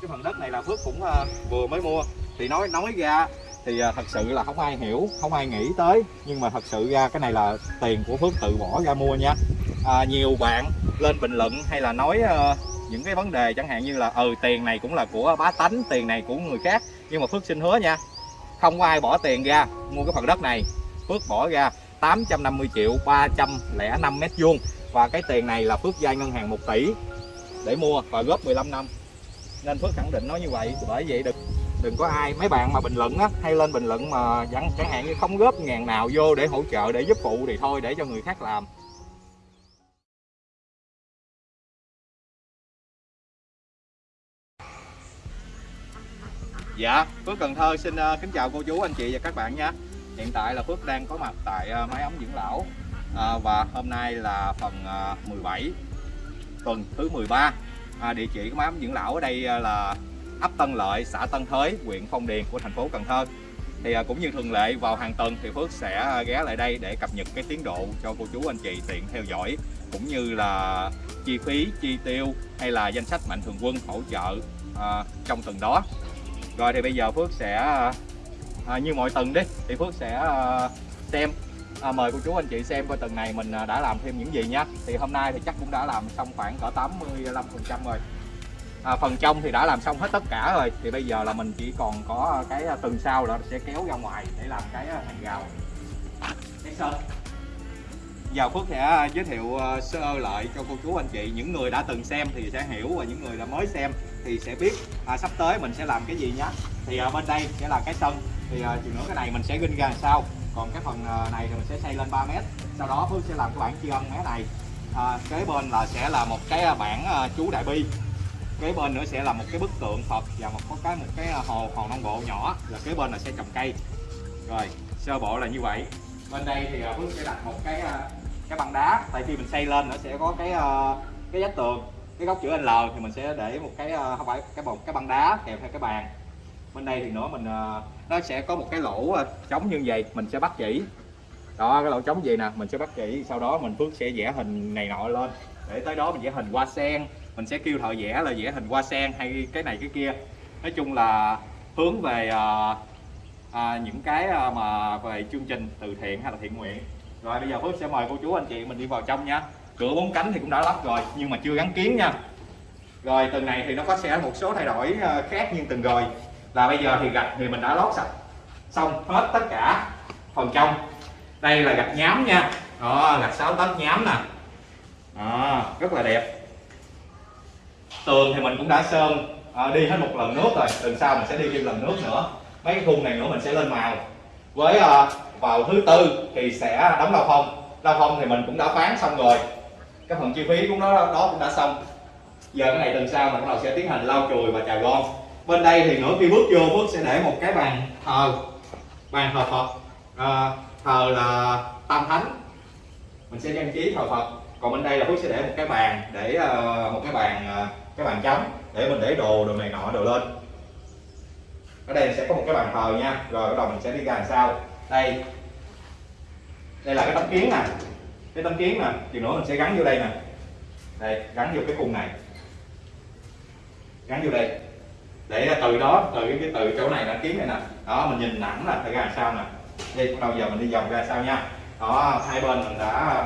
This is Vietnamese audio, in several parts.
cái phần đất này là Phước cũng ờ, vừa mới mua. Thì nói nói ra thì ờ, thật sự là không ai hiểu không ai nghĩ tới. Nhưng mà thật sự ra cái này là tiền của Phước tự bỏ ra mua nha. À, nhiều bạn lên bình luận hay là nói uh, những cái vấn đề chẳng hạn như là ừ tiền này cũng là của bá tánh tiền này của người khác. Nhưng mà Phước xin hứa nha không có ai bỏ tiền ra mua cái phần đất này. Phước bỏ ra 850 triệu 305 mét vuông. Và cái tiền này là Phước vay ngân hàng 1 tỷ để mua và góp 15 năm nên Phước khẳng định nói như vậy bởi vậy đừng đừng có ai mấy bạn mà bình luận á hay lên bình luận mà chẳng chẳng hạn như không góp ngàn nào vô để hỗ trợ để giúp phụ thì thôi để cho người khác làm. Dạ, Phước Cần Thơ xin uh, kính chào cô chú, anh chị và các bạn nha. Hiện tại là Phước đang có mặt tại ờ, uh, máy ấm dưỡng lão. Uh, Và hôm nay là phần uh, 17 tuần thứ 13 à, Địa chỉ của máy ấm dưỡng lão ở đây à, là ấp Tân Lợi, xã Tân Thới, huyện Phong Điền của thành phố Cần Thơ. Thì à, cũng như thường lệ vào hàng tuần thì Phước sẽ à, ghé lại đây để cập nhật cái tiến độ cho cô chú anh chị tiện theo dõi cũng như là chi phí, chi tiêu hay là danh sách mạnh thường quân hỗ trợ à, trong tuần đó. Rồi thì bây giờ Phước sẽ à, như mọi tuần đi thì Phước sẽ à, xem à, mời cô chú anh chị xem coi tuần này mình à, đã làm thêm những gì nhé thì hôm nay thì chắc cũng đã làm xong khoảng cỡ 85 phần trăm rồi. À, phần trong thì đã làm xong hết tất cả rồi. Thì bây giờ là mình chỉ còn có cái à, tuần sau là sẽ kéo ra ngoài để làm cái à, hàng rào. Cái sơn giờ Phước sẽ giới thiệu sơ lại cho cô chú anh chị. Những người đã từng xem thì sẽ hiểu và những người đã mới xem thì sẽ biết. À, sắp tới mình sẽ làm cái gì nhé thì à, bên đây sẽ là cái sân. Thì à, chừng nữa cái này mình sẽ ginh ra làm sao? Còn cái phần ờ, này thì mình sẽ xây lên 3 mét. Sau đó Phước sẽ làm cái bảng tri ân mé này. À, kế bên là sẽ là một cái ờ, bảng ờ, chú đại bi. Kế bên nữa sẽ là một cái bức tượng Phật và một có cái một cái hồ hồ non bộ nhỏ. Là kế bên là sẽ trồng cây. Rồi sơ bộ là như vậy. Bên đây thì Phước sẽ đặt một cái cái băng đá. Tại khi mình xây lên nó sẽ có cái cái vách tường cái góc chữ L thì mình sẽ để một cái không phải cái bồn cái băng đá kèm theo cái bàn. Bên đây thì nữa mình nó sẽ có một cái lỗ à, trống như vậy mình sẽ bắt chỉ. Đó cái lỗ trống gì nè mình sẽ bắt chỉ. Sau đó mình Phước sẽ vẽ hình này nọ lên. Để tới đó mình vẽ hình hoa sen. Mình sẽ kêu thợ vẽ là vẽ hình hoa sen hay cái này cái kia. Nói chung là hướng về à, à, những cái à, mà về chương trình từ thiện hay là thiện nguyện. Rồi bây giờ Phước sẽ mời cô chú anh chị mình đi vào trong nha. Cửa bốn cánh thì cũng đã lắp rồi nhưng mà chưa gắn kiến nha. Rồi từng này thì nó có sẽ một số thay đổi à, khác nhưng từng rồi là bây giờ thì gạch thì mình đã lót sạch. Xong hết tất cả phần trong. Đây là gạch nhám nha. Đó gạch 6 tấc nhám nè. Đó, rất là đẹp. Tường thì mình cũng đã sơn à, đi hết một lần nước rồi. Lần sau mình sẽ đi thêm lần nước nữa. Mấy cái khung này nữa mình sẽ lên màu. Với à, vào thứ tư thì sẽ đóng lao phong. Lao phong thì mình cũng đã bán xong rồi. Cái phần chi phí cũng đó đó cũng đã xong. Giờ cái này tuần sau mình bắt đầu sẽ tiến hành lau chùi và chào gom bên đây thì nữa khi bước vô bước sẽ để một cái bàn thờ bàn thờ phật. À, thờ là tam thánh. Mình sẽ trang trí thờ phật. Còn bên đây là phước sẽ để một cái bàn để uh, một cái bàn uh, cái bàn chấm để mình để đồ đồ này nọ đồ lên. Ở đây sẽ có một cái bàn thờ nha. Rồi bắt đầu mình sẽ đi ra làm sao? Đây. Đây là cái tấm kiến nè. Cái tấm kiến nè. Thì nữa mình sẽ gắn vô đây nè. Đây gắn vô cái khung này. Gắn vô đây để từ đó từ cái từ chỗ này là kiến này nè. Đó mình nhìn nặng là phải ra sao nè. Đây bắt đầu giờ mình đi vòng ra sao nha. Đó hai bên mình đã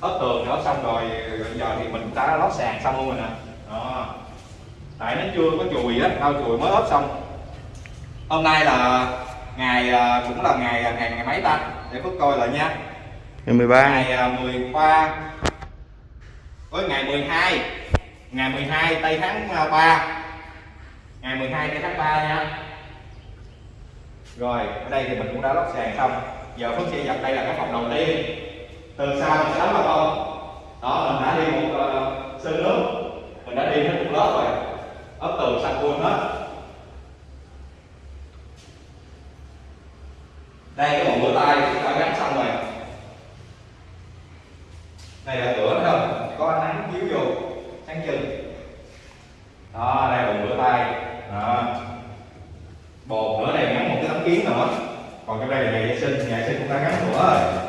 ốp tường đó xong rồi giờ thì mình đã lót sàn xong luôn rồi nè. Đó. Tại nó chưa có chùi á đâu chùi mới ốp xong. Hôm nay là ngày à, cũng là ngày ngày ngày mấy ta? Để phước coi lại nha. Ngày 13 ngày 13 với ngày 12 ngày 12 tây tháng 3 ngày 12 tháng 3 nha. Rồi ở đây thì mình cũng đã lót sàn xong. Giờ Phước sẽ dập đây là cái phòng đầu tiên. Từ sau mình sẽ đóng vào không đó mình đã đi một uh, sân nước. Mình đã đi hết một lớp rồi. Ốp tường sạch luôn hết. Đây cái bồn rửa tay chúng ta gắn xong rồi này là cửa nữa không có ánh nắng chiếu vô sáng chừng đó đây bồn rửa tay đó bồn nữa đây gắn một cái tấm kiến nữa còn trong đây là nhà vệ sinh nhà vệ sinh cũng đã gắn nữa rồi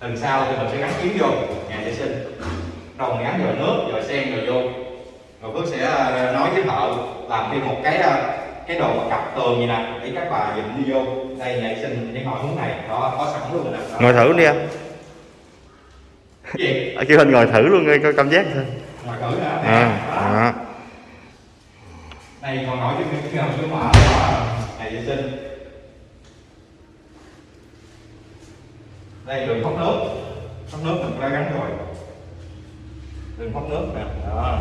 lần sau thì mình sẽ gắn kiến vô nhà vệ sinh đầu gắn vào nước rồi sen rồi vô rồi Phước sẽ nói với thợ làm thêm một cái ờ, cái đồ mà cặp tường như nè để các bà dịnh đi vô đây vệ sinh cái ngồi hướng này đó có sẵn luôn nè ngồi thử đi anh gì? Kêu anh ngồi thử luôn nghe coi cảm giác thôi ngồi thử nè à, Đó. à. này còn nổi trên cái cái mở đó. Nhà vệ sinh đây đường thoát nước. Thoát nước mình đã gắn rồi. Đường thoát nước nè. Đó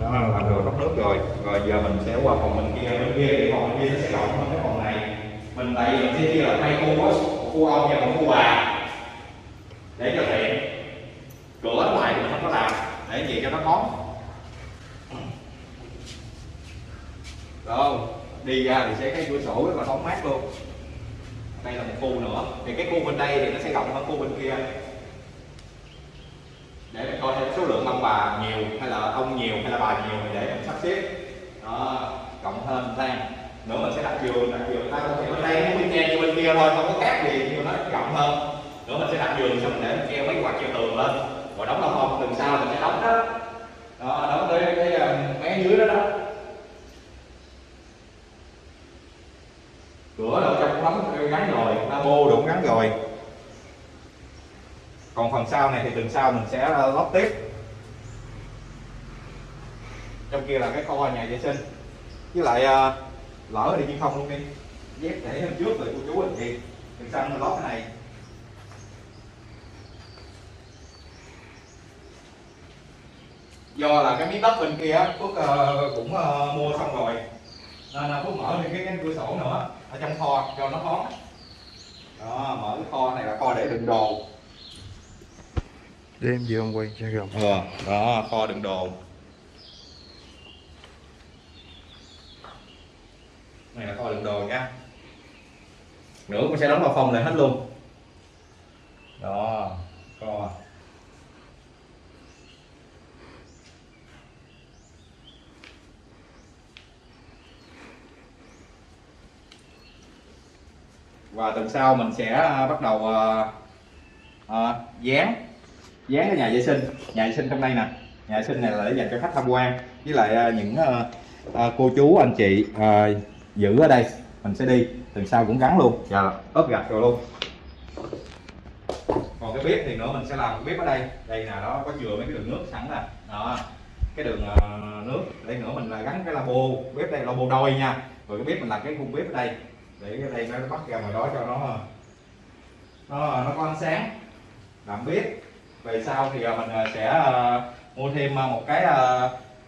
đó, là làm được rót nước rồi. Rồi giờ mình sẽ qua phòng bên kia bên kia thì phòng bên kia nó sẽ rộng hơn cái phòng này. Mình tại vì mình sẽ chia là hai khu á một khu ông và một khu bà. Để cho tiện. Cửa ngoài thì mình không có làm. Để gì cho nó thoáng rồi, đi ra thì sẽ cái cửa sổ rất là thoáng mát luôn. Đây là một khu nữa. Thì cái khu bên đây thì nó sẽ rộng hơn khu bên kia để mình coi thêm số lượng ông bà nhiều hay là ông nhiều hay là bà nhiều thì để mình sắp xếp. Đó, cộng thêm lan nữa mình sẽ đặt giường đặt giường ta có thể bên đây bên kia cho bên kia thôi, không có khác gì, nhưng mà nó rộng hơn. Nữa mình sẽ đặt giường xong mình để mình treo mấy quạt treo tường lên. Rồi đóng lon không từng sau mình sẽ đóng đó. Đó, đóng tới cái ờ, mé dưới đó đó. Cửa đâu trong đóng gắn rồi labo đụng gắn rồi còn phần sau này thì tuần sau mình sẽ ờ, lót tiếp. Trong kia là cái kho nhà vệ sinh. Với lại ờ, lỡ thì nhưng không luôn đi. Dép để hôm trước rồi cô chú anh chị. Tuần sau mình lót cái này. Do là cái miếng đất bên kia Phước ờ, cũng mua xong rồi. Nên là Phước mở thêm cái cánh cửa sổ nữa, ở trong kho cho nó thoáng. Đó, mở cái kho này là kho để đựng đồ để em vô em quay cho gồng ờ đó kho đựng đồ. Này là kho đựng đồ nha. Nữa cũng sẽ đóng vào phòng lại hết luôn. Đó kho. Và tuần sau mình sẽ bắt đầu à, à, dán dán cái nhà vệ sinh. Nhà vệ sinh trong đây nè. Nhà vệ sinh này là để dành cho khách tham quan. Với lại à, những à, à, cô chú, anh chị giữ ở đây. Mình sẽ đi. Từ sau cũng gắn luôn. Dạ. Ốp gạch rồi luôn. Còn cái bếp thì nữa mình sẽ làm cái bếp ở đây. Đây nè, đó, có chừa mấy cái đường nước sẵn nè. Đó, cái đường nước. Đây nữa mình là gắn cái labo, bếp đây, labo đôi nha. Rồi cái bếp mình làm cái khung bếp ở đây. Để cái đây nó bắt ra ngoài đó cho nó nó nó có ánh sáng. Làm bếp về sau thì à, mình à, sẽ à, mua thêm một cái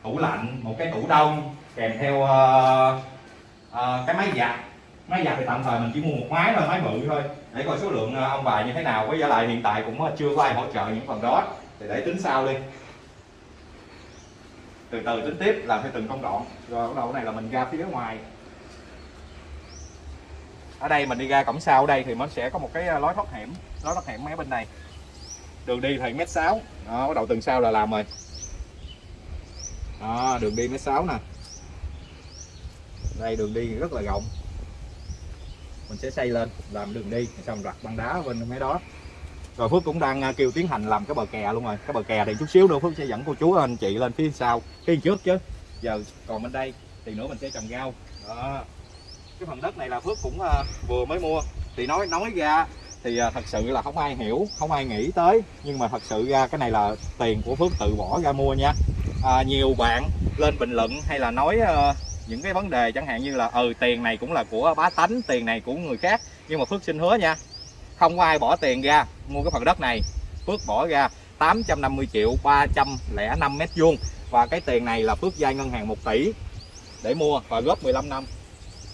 tủ lạnh, một cái tủ đông kèm theo cái máy giặt. Máy giặt thì tạm thời mình chỉ mua một máy thôi, máy bự thôi. Để coi số lượng ông bà như thế nào. Với giá lại hiện tại cũng chưa có ai hỗ trợ những phần đó. Thì để tính sau đi. Từ từ tính tiếp, làm theo từng công đoạn. Rồi bắt đầu này là mình ra phía ngoài. Ở đây mình đi ra cổng sau ở đây thì nó sẽ có một cái lối thoát hiểm, lối thoát hiểm mấy bên này đường đi thì mét sáu. Đó, bắt đầu từng sau là làm rồi. Đó, đường đi mét sáu nè. Đây, đường đi rất là rộng. Mình sẽ xây lên, làm đường đi, xong rặt băng đá bên mấy đó. Rồi Phước cũng đang à, kêu tiến hành làm cái bờ kè luôn rồi. Cái bờ kè thì chút xíu nữa Phước sẽ dẫn cô chú à, anh chị lên phía sau. Phía trước chứ. Giờ còn bên đây, thì nữa mình sẽ trồng rau. Đó. Cái phần đất này là Phước cũng à, vừa mới mua. Thì nói nói ra thì à, thật sự là không ai hiểu không ai nghĩ tới. Nhưng mà thật sự ra cái này là tiền của Phước tự bỏ ra mua nha. À, nhiều bạn lên bình luận hay là nói uh, những cái vấn đề chẳng hạn như là ừ tiền này cũng là của bá tánh tiền này của người khác. Nhưng mà Phước xin hứa nha không có ai bỏ tiền ra mua cái phần đất này. Phước bỏ ra 850 triệu 305 mét vuông. Và cái tiền này là Phước vay ngân hàng 1 tỷ để mua và góp 15 năm.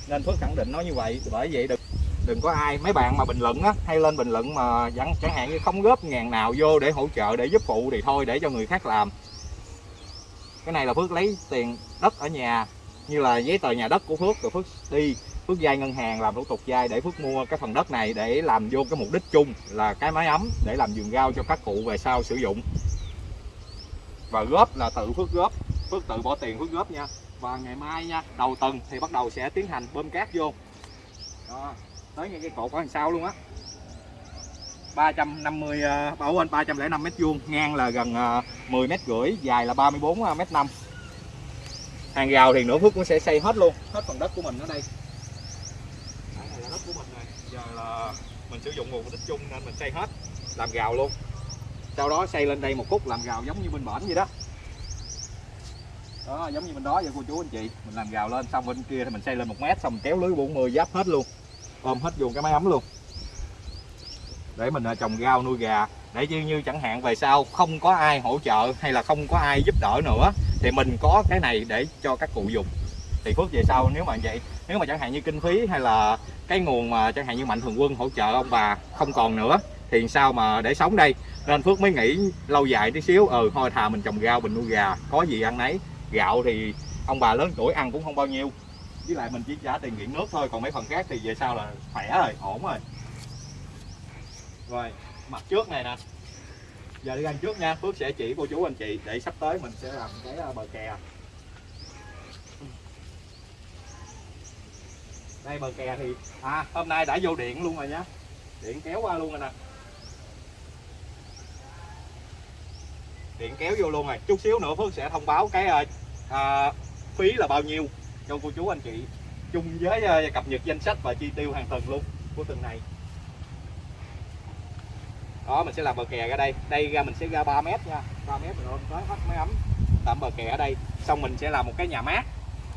Nên Phước khẳng định nói như vậy bởi vậy được đừng có ai mấy bạn mà bình luận á hay lên bình luận mà chẳng chẳng hạn như không góp ngàn nào vô để hỗ trợ để giúp phụ thì thôi để cho người khác làm. Cái này là Phước lấy tiền đất ở nhà như là giấy tờ nhà đất của Phước rồi Phước đi Phước vay ngân hàng làm thủ tục vay để Phước mua cái phần đất này để làm vô cái mục đích chung là cái mái ấm để làm vườn rau cho các cụ về sau sử dụng. Và góp là tự Phước góp Phước tự bỏ tiền Phước góp nha. Và ngày mai nha đầu tuần thì bắt đầu sẽ tiến hành bơm cát vô. Đó, tới ngay cái cột ở đằng sau luôn á. 350 uh, bảo anh 305 mét vuông ngang là gần uh, 10 mét rưỡi dài là 34 mét 5 hàng rào thì nữa Phước cũng sẽ xây hết luôn hết phần đất của mình ở đây. Cái này là đất của mình rồi giờ là mình sử dụng nguồn đích chung nên mình xây hết làm rào luôn. Sau đó xây lên đây một khúc làm rào giống như bên bển vậy đó. Đó giống như bên đó vậy cô chú anh chị. Mình làm rào lên xong bên kia thì mình xây lên một mét xong mình kéo lưới 40 giáp hết luôn ôm hết vô cái máy ấm luôn. Để mình à, trồng rau nuôi gà. Để như, như chẳng hạn về sau không có ai hỗ trợ hay là không có ai giúp đỡ nữa thì mình có cái này để cho các cụ dùng. Thì phước về sau nếu mà vậy nếu mà chẳng hạn như kinh phí hay là cái nguồn mà chẳng hạn như mạnh thường quân hỗ trợ ông bà không còn nữa thì sao mà để sống đây? Nên phước mới nghĩ lâu dài tí xíu ừ thôi thà mình trồng rau mình nuôi gà có gì ăn nấy. Gạo thì ông bà lớn tuổi ăn cũng không bao nhiêu với lại mình chỉ trả tiền điện nước thôi còn mấy phần khác thì về sau là khỏe rồi ổn rồi. Rồi mặt trước này nè. Giờ đi ăn trước nha phước sẽ chỉ cô chú anh chị để sắp tới mình sẽ làm cái ờ, bờ kè. Đây bờ kè thì à hôm nay đã vô điện luôn rồi nhá. Điện kéo qua luôn rồi nè. Điện kéo vô luôn rồi. Chút xíu nữa phước sẽ thông báo cái à, phí là bao nhiêu cho cô chú anh chị, chung với ờ, cập nhật danh sách và chi tiêu hàng tuần luôn của tuần này. Đó, mình sẽ làm bờ kè ra đây. Đây ra mình sẽ ra 3 mét nha. 3 mét rồi tới hết máy ấm. Tạm bờ kè ở đây. Xong mình sẽ làm một cái nhà mát.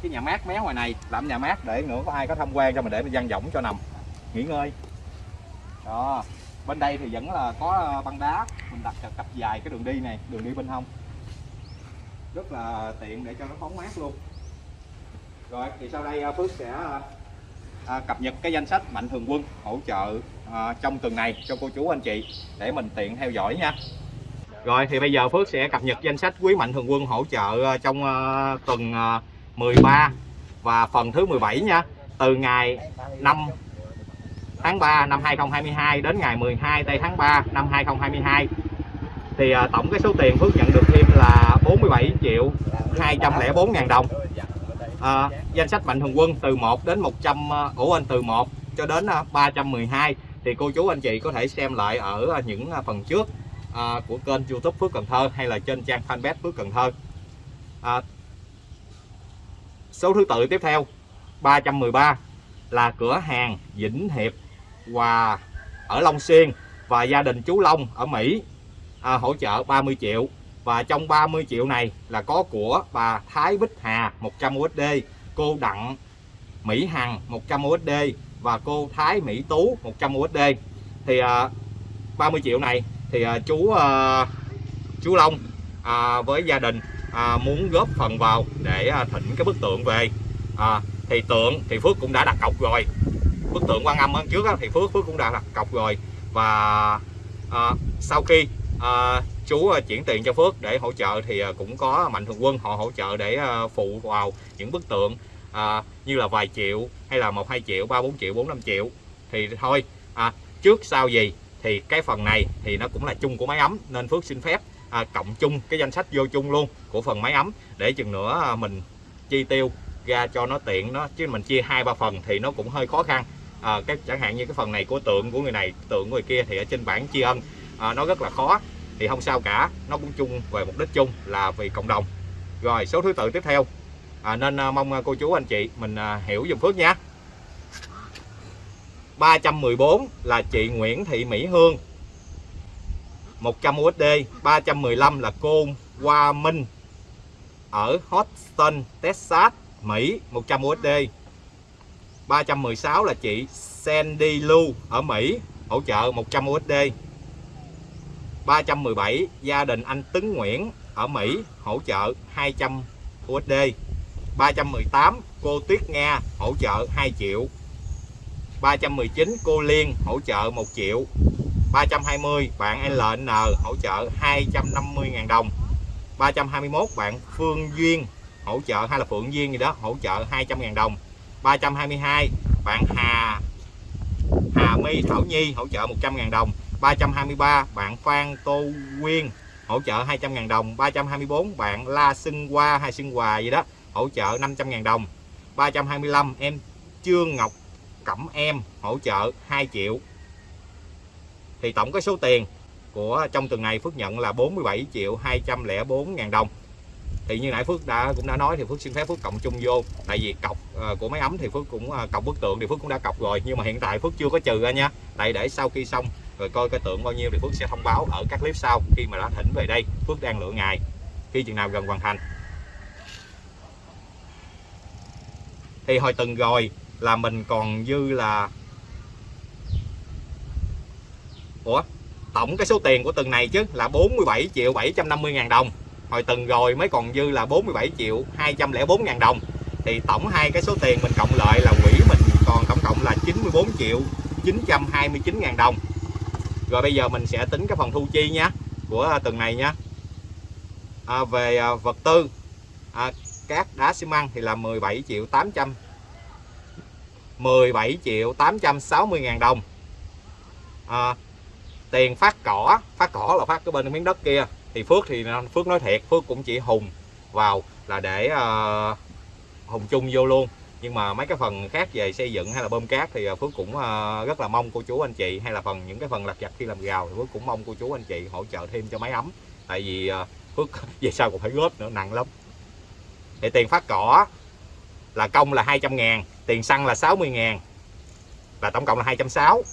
Cái nhà mát mé ngoài này, làm nhà mát để nữa có ai có tham quan cho mình để mình dang võng cho nằm. Nghỉ ngơi. Đó. Bên đây thì vẫn là có ờ, băng đá. Mình đặt cặp dài cái đường đi này, đường đi bên hông. Rất là tiện để cho nó phóng mát luôn rồi thì sau đây à, Phước sẽ à, à, cập nhật cái danh sách mạnh thường quân hỗ trợ à, trong tuần này cho cô chú anh chị để mình tiện theo dõi nha. Rồi thì bây giờ Phước sẽ cập nhật danh sách quý mạnh thường quân hỗ trợ à, trong à, tuần à, 13 và phần thứ 17 nha. Từ ngày 5 tháng 3 năm 2022 đến ngày 12 tây tháng 3 năm 2022 thì à, tổng cái số tiền Phước nhận được thêm là 47 triệu 204 ngàn đồng à, danh sách mạnh thường quân từ 1 đến 100 à, ủ anh từ 1 cho đến à, 312 thì cô chú anh chị có thể xem lại ở à, những phần trước à, của kênh youtube Phước Cần Thơ hay là trên trang fanpage Phước Cần Thơ. À, số thứ tự tiếp theo 313 là cửa hàng Vĩnh Hiệp và ở Long Xuyên và gia đình chú Long ở Mỹ à, hỗ trợ 30 triệu và trong 30 triệu này là có của bà Thái Bích Hà 100 USD cô Đặng Mỹ Hằng 100 USD và cô Thái Mỹ Tú 100 USD thì à, 30 triệu này thì à, chú à, chú Long à, với gia đình à, muốn góp phần vào để à, thỉnh cái bức tượng về. À, thì tượng thì Phước cũng đã đặt cọc rồi. Bức tượng quan âm ở trước á, thì Phước Phước cũng đã đặt cọc rồi. Và à, sau khi à, chú ờ, chuyển tiền cho Phước để hỗ trợ thì ờ, cũng có mạnh thường quân họ hỗ trợ để ờ, phụ vào những bức tượng à, như là vài triệu hay là một hai triệu ba bốn triệu bốn năm triệu. Thì thôi à, trước sau gì thì cái phần này thì nó cũng là chung của máy ấm nên Phước xin phép à, cộng chung cái danh sách vô chung luôn của phần máy ấm để chừng nữa à, mình chi tiêu ra cho nó tiện nó chứ mình chia hai ba phần thì nó cũng hơi khó khăn. À, cái chẳng hạn như cái phần này của tượng của người này tượng của người kia thì ở trên bảng tri ân à, nó rất là khó thì không sao cả. Nó cũng chung về mục đích chung là vì cộng đồng. Rồi số thứ tự tiếp theo. À, nên à, mong à, cô chú anh chị mình à, hiểu dùm Phước nha. 314 là chị Nguyễn Thị Mỹ Hương. 100 USD 315 là cô Hoa Minh. Ở Houston, Texas, Mỹ 100 USD 316 là chị Sandy Lu ở Mỹ hỗ trợ 100 USD 317 gia đình anh Tấn Nguyễn ở Mỹ hỗ trợ 200 USD 318 cô Tuyết Nga hỗ trợ 2 triệu. 319 cô Liên hỗ trợ 1 triệu. 320 bạn LN hỗ trợ 250.000 đồng. 321 bạn Phương Duyên hỗ trợ, hay là Phượng Duyên gì đó, hỗ trợ 200.000 đồng. 322 bạn Hà Hà My Thảo Nhi hỗ trợ 100.000 đồng. 323 bạn Phan Tô Quyên hỗ trợ 200.000 đồng. 324 bạn La Sưng Hoa hay Sưng Hòa gì đó hỗ trợ 500.000 đồng. 325 em Trương Ngọc Cẩm Em hỗ trợ 2 triệu. Thì tổng cái số tiền của trong tuần này Phước nhận là 47 triệu 204 ngàn đồng. Thì như nãy Phước đã cũng đã nói thì Phước xin phép Phước cộng chung vô. Tại vì cọc uh, của máy ấm thì Phước cũng uh, cọc bức tượng thì Phước cũng đã cọc rồi. Nhưng mà hiện tại Phước chưa có trừ ra nha. Tại để sau khi xong rồi coi cái tượng bao nhiêu thì Phước sẽ thông báo ở các clip sau khi mà đã thỉnh về đây. Phước đang lựa ngày khi chừng nào gần hoàn thành. Thì hồi tuần rồi là mình còn dư là Ủa? Tổng cái số tiền của từng này chứ là 47 triệu 750 ngàn đồng. Hồi tuần rồi mới còn dư là 47 triệu 204 ngàn đồng. Thì tổng hai cái số tiền mình cộng lại là quỹ mình còn tổng cộng là 94 triệu 929 ngàn đồng rồi bây giờ mình sẽ tính cái phần thu chi nhé của à, từng này nhé à, về à, vật tư à, cát đá xi măng thì là 17 triệu 800 17 triệu 860 ngàn đồng. À, tiền phát cỏ phát cỏ là phát cái bên miếng đất kia. Thì Phước thì à, Phước nói thiệt Phước cũng chỉ hùng vào là để uh, hùng chung vô luôn nhưng mà mấy cái phần khác về xây dựng hay là bơm cát thì à, Phước cũng à, rất là mong cô chú anh chị hay là phần những cái phần lặt vặt khi làm gào thì Phước cũng mong cô chú anh chị hỗ trợ thêm cho máy ấm. Tại vì à, Phước về sau còn phải góp nữa nặng lắm. Để tiền phát cỏ là công là 200 ngàn tiền xăng là 60 ngàn là tổng cộng là 260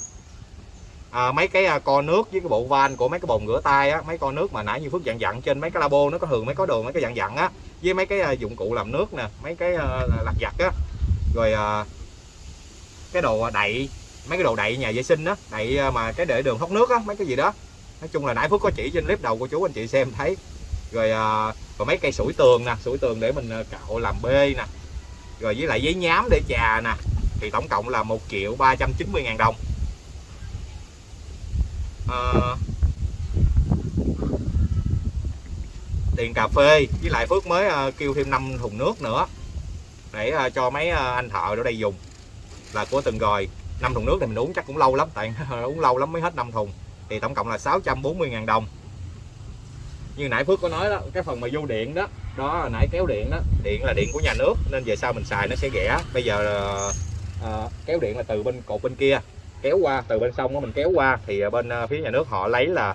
à, mấy cái co nước với cái bộ van của mấy cái bồn rửa tay á mấy co nước mà nãy như phước dặn dặn trên mấy cái labo nó có thường mấy có đường mấy cái dặn dặn á với mấy cái dụng cụ làm nước nè mấy cái lặt vặt á rồi à, cái đồ à, đậy mấy cái đồ đậy nhà vệ sinh đó đậy à, mà cái để đường thoát nước á mấy cái gì đó. Nói chung là nãy phước có chỉ trên clip đầu của chú anh chị xem thấy. Rồi còn mấy cây sủi tường nè sủi tường để mình cạo làm bê nè. Rồi với lại giấy nhám để chà nè thì tổng cộng là 1 triệu 390 ngàn đồng. À, tiền cà phê với lại Phước mới uh, kêu thêm 5 thùng nước nữa để ờ, cho mấy ờ, anh thợ ở đây dùng. Là của từng rồi năm thùng nước thì mình uống chắc cũng lâu lắm tại uống lâu lắm mới hết năm thùng. Thì tổng cộng là 640 ngàn đồng. Như nãy Phước có nói đó cái phần mà vô điện đó đó nãy kéo điện đó. Điện là điện của nhà nước nên về sau mình xài nó sẽ rẻ. Bây giờ à, kéo điện là từ bên cột bên kia kéo qua từ bên sông đó mình kéo qua. Thì bên phía nhà nước họ lấy là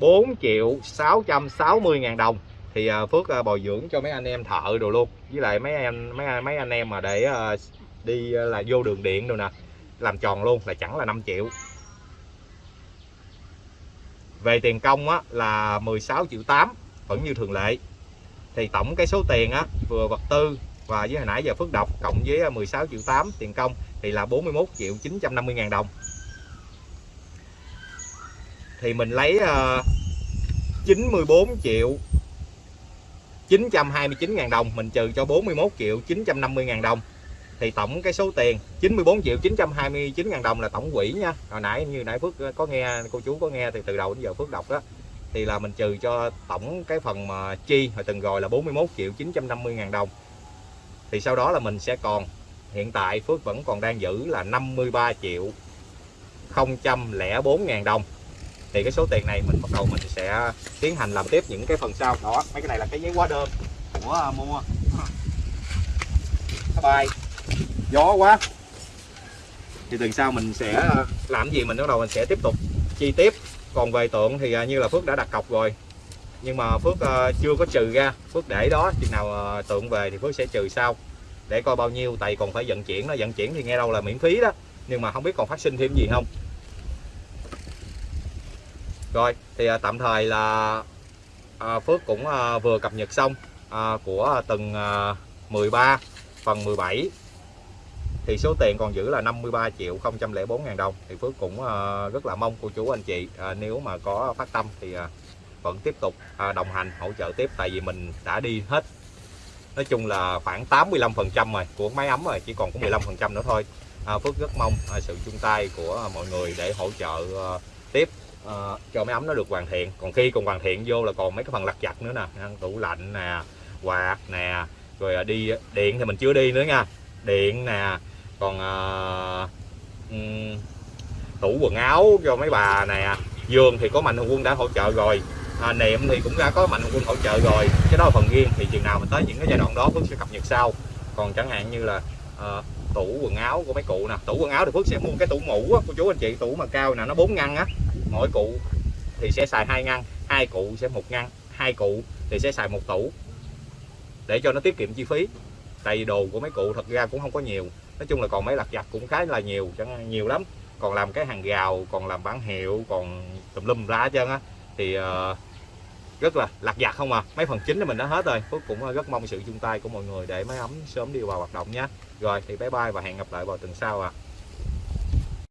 4 triệu 660 ngàn đồng thì à, Phước à, bồi dưỡng cho mấy anh em thợ đồ luôn. Với lại mấy em mấy mấy anh em mà để à, đi là vô đường điện rồi nè làm tròn luôn là chẳng là 5 triệu. Về tiền công á, là 16 triệu 8 vẫn như thường lệ. Thì tổng cái số tiền á, vừa vật tư và với hồi nãy giờ Phước đọc cộng với 16 triệu 8 tiền công thì là 41 triệu 950 ngàn đồng. Thì mình lấy uh, 94 triệu 929.000 đồng, mình trừ cho 41 triệu 950.000 đồng. Thì tổng cái số tiền 94 triệu 929 ngàn đồng là tổng quỹ nha. Hồi nãy, như nãy Phước có nghe, cô chú có nghe thì từ đầu đến giờ Phước đọc đó. Thì là mình trừ cho tổng cái phần mà chi hồi từng rồi là 41 triệu 950 ngàn đồng. Thì sau đó là mình sẽ còn, hiện tại Phước vẫn còn đang giữ là 53 triệu 004 ngàn đồng thì cái số tiền này mình bắt đầu mình sẽ tiến hành làm tiếp những cái phần sau. Đó, mấy cái này là cái giấy hóa đơn của à, mua. Bye bay gió quá. Thì tuần sau mình sẽ à, làm gì mình bắt đầu mình sẽ tiếp tục chi tiếp. Còn về tượng thì à, như là Phước đã đặt cọc rồi. Nhưng mà Phước chưa có trừ ra. Phước để đó, chừng nào tượng về thì Phước sẽ trừ sau. Để coi bao nhiêu, tại còn phải vận chuyển nó vận chuyển thì nghe đâu là miễn phí đó. Nhưng mà không biết còn phát sinh thêm gì không rồi thì à, tạm thời là à, Phước cũng à, vừa cập nhật xong à, của từng à, 13 phần 17 thì số tiền còn giữ là 53 triệu 004 ngàn đồng. Thì Phước cũng à, rất là mong cô chú anh chị à, nếu mà có phát tâm thì à, vẫn tiếp tục à, đồng hành hỗ trợ tiếp. Tại vì mình đã đi hết nói chung là khoảng 85 phần trăm rồi của máy ấm rồi chỉ còn có 15 phần trăm nữa thôi. À, Phước rất mong à, sự chung tay của mọi người để hỗ trợ à, tiếp. Ờ, cho máy ấm nó được hoàn thiện. Còn khi còn hoàn thiện vô là còn mấy cái phần lặt vặt nữa nè. Tủ lạnh nè quạt nè rồi ờ, đi điện thì mình chưa đi nữa nha. Điện nè còn uh, um, tủ quần áo cho mấy bà nè. Giường thì có mạnh thường quân đã hỗ trợ rồi. À, niệm thì cũng đã có mạnh thường quân hỗ trợ rồi. Cái đó là phần riêng. Thì chừng nào mình tới những cái giai đoạn đó Phước sẽ cập nhật sau. Còn chẳng hạn như là uh, tủ quần áo của mấy cụ nè. Tủ quần áo thì Phước sẽ mua cái tủ mũ á cô chú anh chị tủ mà cao nè nó bốn ngăn á mỗi cụ thì sẽ xài hai ngăn hai cụ sẽ một ngăn hai cụ thì sẽ xài một tủ để cho nó tiết kiệm chi phí. Tại vì đồ của mấy cụ thật ra cũng không có nhiều nói chung là còn mấy lặt vặt cũng khá là nhiều chẳng nhiều lắm. Còn làm cái hàng rào còn làm bản hiệu còn tùm lum ra hết trơn á thì uh, rất là lặt vặt không à. Mấy phần chính thì mình đã hết rồi. Phước cũng ờ, rất mong sự chung tay của mọi người để máy ấm sớm đi vào hoạt động nhé. Rồi thì bye bye và hẹn gặp lại vào tuần sau à